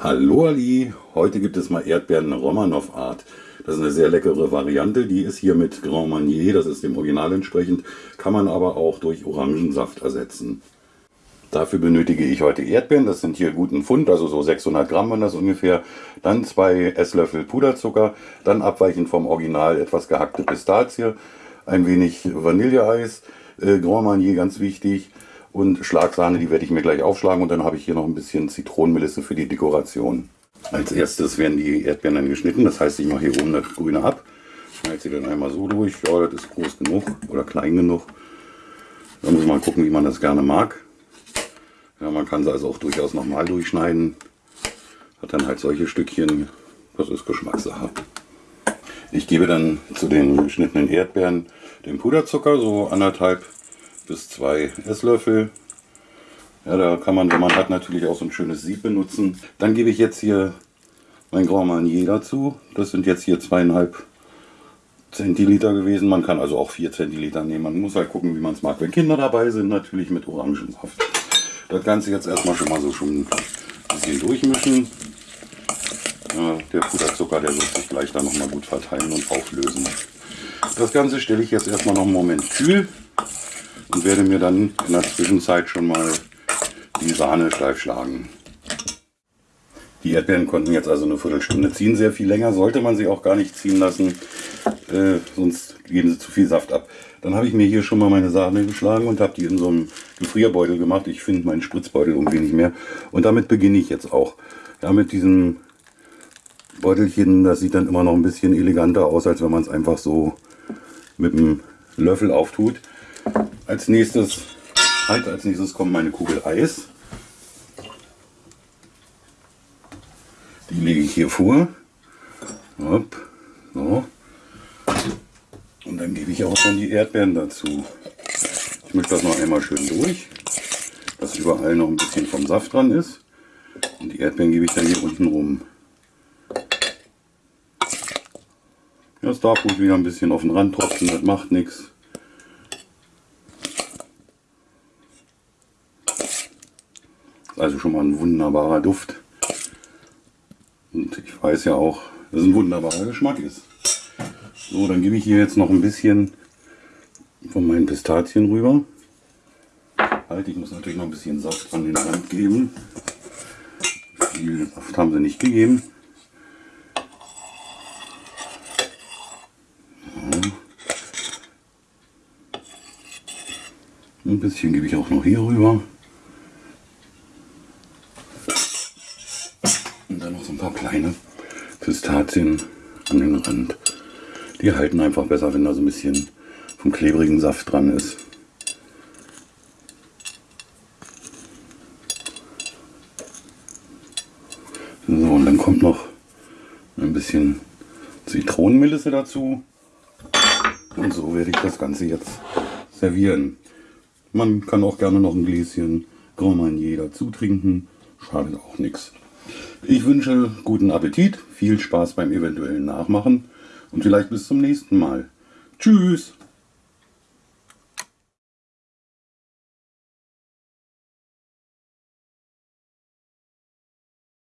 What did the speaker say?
Hallo Ali, heute gibt es mal Erdbeeren Romanov Art. Das ist eine sehr leckere Variante, die ist hier mit Grand Marnier, das ist dem Original entsprechend, kann man aber auch durch Orangensaft ersetzen. Dafür benötige ich heute Erdbeeren, das sind hier guten Pfund, also so 600 Gramm waren das ungefähr. Dann zwei Esslöffel Puderzucker, dann abweichend vom Original etwas gehackte Pistazie, ein wenig Vanilleeis, äh, Grand Marnier ganz wichtig, und Schlagsahne, die werde ich mir gleich aufschlagen und dann habe ich hier noch ein bisschen Zitronenmelisse für die Dekoration. Als erstes werden die Erdbeeren dann geschnitten, das heißt ich mache hier oben das Grüne ab, schneide sie dann einmal so durch, ja das ist groß genug oder klein genug. Da muss man gucken wie man das gerne mag. Ja, man kann sie also auch durchaus nochmal durchschneiden. Hat dann halt solche Stückchen, das ist Geschmackssache. Ich gebe dann zu den geschnittenen Erdbeeren den Puderzucker, so anderthalb bis zwei Esslöffel. Ja, da kann man, wenn man hat, natürlich auch so ein schönes Sieb benutzen. Dann gebe ich jetzt hier mein Grand Marnier dazu. Das sind jetzt hier zweieinhalb Zentiliter gewesen. Man kann also auch vier Zentiliter nehmen. Man muss halt gucken, wie man es mag. Wenn Kinder dabei sind, natürlich mit Orangensaft. Das Ganze jetzt erstmal schon mal so schon ein bisschen durchmischen. Ja, der Puderzucker, der wird sich gleich dann nochmal gut verteilen und auflösen. Das Ganze stelle ich jetzt erstmal noch einen Moment kühl und werde mir dann in der Zwischenzeit schon mal die Sahne steif schlagen. Die Erdbeeren konnten jetzt also eine Viertelstunde ziehen. Sehr viel länger sollte man sie auch gar nicht ziehen lassen, äh, sonst geben sie zu viel Saft ab. Dann habe ich mir hier schon mal meine Sahne geschlagen und habe die in so einem Gefrierbeutel gemacht. Ich finde meinen Spritzbeutel irgendwie nicht mehr. Und damit beginne ich jetzt auch. Ja, mit diesem Beutelchen, das sieht dann immer noch ein bisschen eleganter aus, als wenn man es einfach so mit einem Löffel auftut. Als nächstes, halt, als nächstes kommt meine Kugel Eis. Die lege ich hier vor. Hopp. So. Und dann gebe ich auch schon die Erdbeeren dazu. Ich mische das noch einmal schön durch, dass überall noch ein bisschen vom Saft dran ist. Und die Erdbeeren gebe ich dann hier unten rum. Das darf ruhig wieder ein bisschen auf den Rand tropfen, das macht nichts. Also schon mal ein wunderbarer Duft. Und ich weiß ja auch, dass es ein wunderbarer Geschmack ist. So, dann gebe ich hier jetzt noch ein bisschen von meinen Pistazien rüber. Halt, ich muss natürlich noch ein bisschen Saft an den Rand geben. Viel Saft haben sie nicht gegeben. Ein bisschen gebe ich auch noch hier rüber. Kleine Pistazien an den Rand. Die halten einfach besser, wenn da so ein bisschen vom klebrigen Saft dran ist. So, und dann kommt noch ein bisschen Zitronenmelisse dazu. Und so werde ich das Ganze jetzt servieren. Man kann auch gerne noch ein Gläschen Grand Marnier dazu trinken. Schadet auch nichts. Ich wünsche guten Appetit, viel Spaß beim eventuellen Nachmachen und vielleicht bis zum nächsten Mal. Tschüss!